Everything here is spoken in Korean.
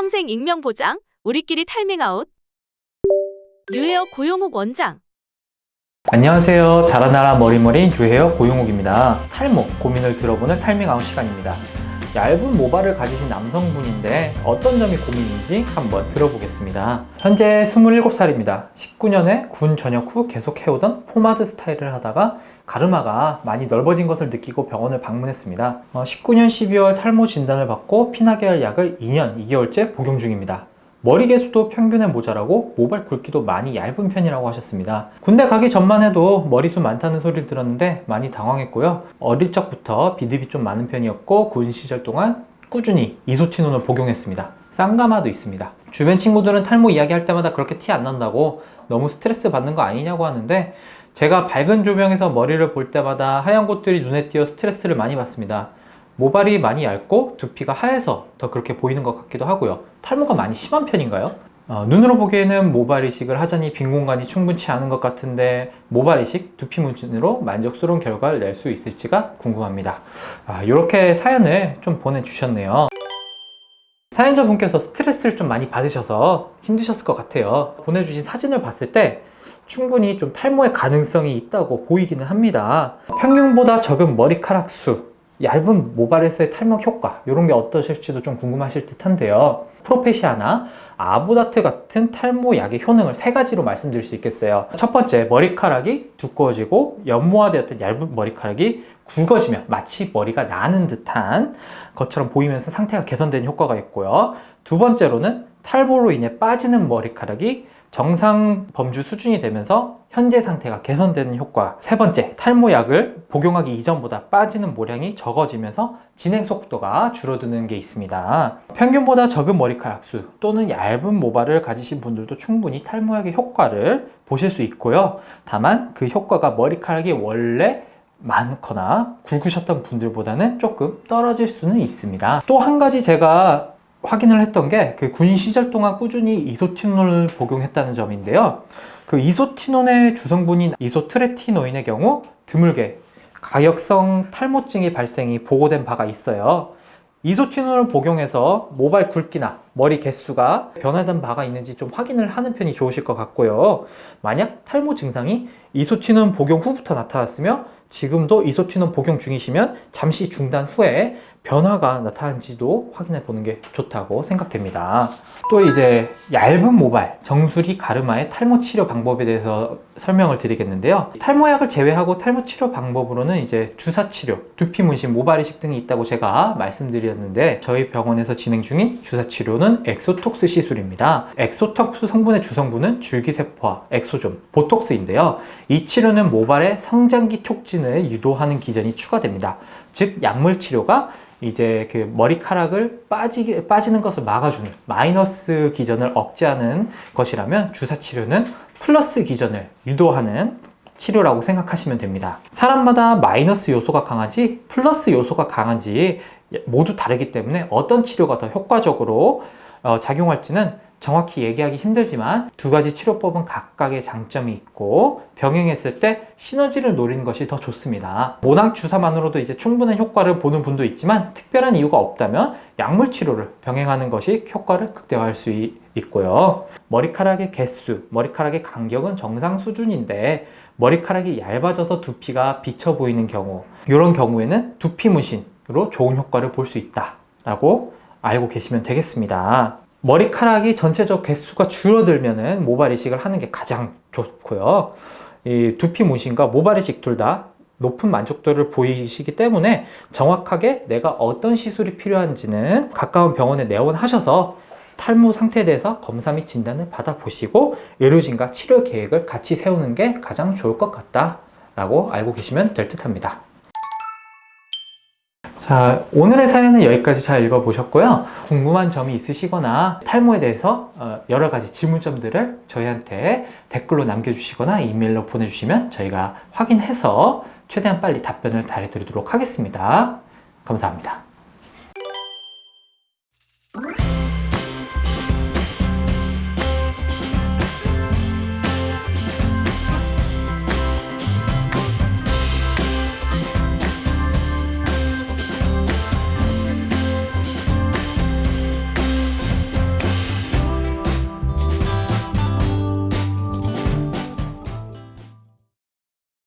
평생 익명 보장, 우리끼리 탈밍 아웃. 뉴헤어 고용욱 원장. 안녕하세요. 자라나라 머리머리인 뉴헤어 고용욱입니다. 탈모 고민을 들어보는 탈밍 아웃 시간입니다. 얇은 모발을 가지신 남성분인데 어떤 점이 고민인지 한번 들어보겠습니다. 현재 27살입니다. 19년에 군 전역 후 계속 해오던 포마드 스타일을 하다가 가르마가 많이 넓어진 것을 느끼고 병원을 방문했습니다. 어, 19년 12월 탈모 진단을 받고 피나계열 약을 2년 2개월째 복용 중입니다. 머리 개수도 평균에 모자라고 모발 굵기도 많이 얇은 편이라고 하셨습니다. 군대 가기 전만 해도 머리숱 많다는 소리를 들었는데 많이 당황했고요. 어릴 적부터 비듬이 좀 많은 편이었고 군 시절 동안 꾸준히 이소티논을 복용했습니다. 쌍가마도 있습니다. 주변 친구들은 탈모 이야기할 때마다 그렇게 티 안 난다고 너무 스트레스 받는 거 아니냐고 하는데 제가 밝은 조명에서 머리를 볼 때마다 하얀 곳들이 눈에 띄어 스트레스를 많이 받습니다. 모발이 많이 얇고 두피가 하얘서 더 그렇게 보이는 것 같기도 하고요. 탈모가 많이 심한 편인가요? 어, 눈으로 보기에는 모발 이식을 하자니 빈 공간이 충분치 않은 것 같은데 모발 이식, 두피 문진으로 만족스러운 결과를 낼 수 있을지가 궁금합니다. 아, 이렇게 사연을 좀 보내주셨네요. 사연자분께서 스트레스를 좀 많이 받으셔서 힘드셨을 것 같아요. 보내주신 사진을 봤을 때 충분히 좀 탈모의 가능성이 있다고 보이기는 합니다. 평균보다 적은 머리카락 수 얇은 모발에서의 탈모 효과 이런 게 어떠실지도 좀 궁금하실 듯 한데요. 프로페시아나 아보다트 같은 탈모 약의 효능을 세 가지로 말씀드릴 수 있겠어요. 첫 번째 머리카락이 두꺼워지고 연모화되었던 얇은 머리카락이 굵어지면 마치 머리가 나는 듯한 것처럼 보이면서 상태가 개선되는 효과가 있고요. 두 번째로는 탈모로 인해 빠지는 머리카락이 정상 범주 수준이 되면서 현재 상태가 개선되는 효과. 세 번째 탈모약을 복용하기 이전보다 빠지는 모량이 적어지면서 진행 속도가 줄어드는 게 있습니다. 평균보다 적은 머리카락 수 또는 얇은 모발을 가지신 분들도 충분히 탈모약의 효과를 보실 수 있고요. 다만 그 효과가 머리카락이 원래 많거나 굵으셨던 분들보다는 조금 떨어질 수는 있습니다. 또 한 가지 제가 확인을 했던 게 그 군 시절 동안 꾸준히 이소티논을 복용했다는 점인데요. 그 이소티논의 주성분인 이소트레티노인의 경우 드물게 가역성 탈모증의 발생이 보고된 바가 있어요. 이소티논을 복용해서 모발 굵기나 머리 개수가 변화된 바가 있는지 좀 확인을 하는 편이 좋으실 것 같고요. 만약 탈모 증상이 이소티논 복용 후부터 나타났으며 지금도 이소티논 복용 중이시면 잠시 중단 후에 변화가 나타난지도 확인해 보는 게 좋다고 생각됩니다. 또 이제 얇은 모발, 정수리 가르마의 탈모 치료 방법에 대해서 설명을 드리겠는데요. 탈모약을 제외하고 탈모 치료 방법으로는 이제 주사 치료, 두피 문신, 모발 이식 등이 있다고 제가 말씀드렸는데 저희 병원에서 진행 중인 주사 치료는 엑소톡스 시술입니다. 엑소톡스 성분의 주성분은 줄기세포와 엑소좀, 보톡스인데요. 이 치료는 모발의 성장기 촉진 을 유도하는 기전이 추가됩니다. 즉 약물 치료가 이제 그 머리카락을 빠지게, 빠지는 것을 막아주는 마이너스 기전을 억제하는 것이라면 주사치료는 플러스 기전을 유도하는 치료라고 생각하시면 됩니다. 사람마다 마이너스 요소가 강하지 플러스 요소가 강한지 모두 다르기 때문에 어떤 치료가 더 효과적으로 어, 작용할지는 정확히 얘기하기 힘들지만 두 가지 치료법은 각각의 장점이 있고 병행했을 때 시너지를 노리는 것이 더 좋습니다. 모낭 주사만으로도 이제 충분한 효과를 보는 분도 있지만 특별한 이유가 없다면 약물 치료를 병행하는 것이 효과를 극대화할 수 있고요. 머리카락의 개수, 머리카락의 간격은 정상 수준인데 머리카락이 얇아져서 두피가 비쳐 보이는 경우 이런 경우에는 두피 문신으로 좋은 효과를 볼 수 있다 라고 알고 계시면 되겠습니다 머리카락이 전체적 개수가 줄어들면 모발 이식을 하는 게 가장 좋고요. 이 두피 문신과 모발 이식 둘 다 높은 만족도를 보이시기 때문에 정확하게 내가 어떤 시술이 필요한지는 가까운 병원에 내원하셔서 탈모 상태에 대해서 검사 및 진단을 받아보시고 의료진과 치료 계획을 같이 세우는 게 가장 좋을 것 같다 라고 알고 계시면 될 듯 합니다 자 오늘의 사연은 여기까지 잘 읽어보셨고요. 궁금한 점이 있으시거나 탈모에 대해서 어, 여러 가지 질문점들을 저희한테 댓글로 남겨주시거나 이메일로 보내주시면 저희가 확인해서 최대한 빨리 답변을 달해드리도록 하겠습니다. 감사합니다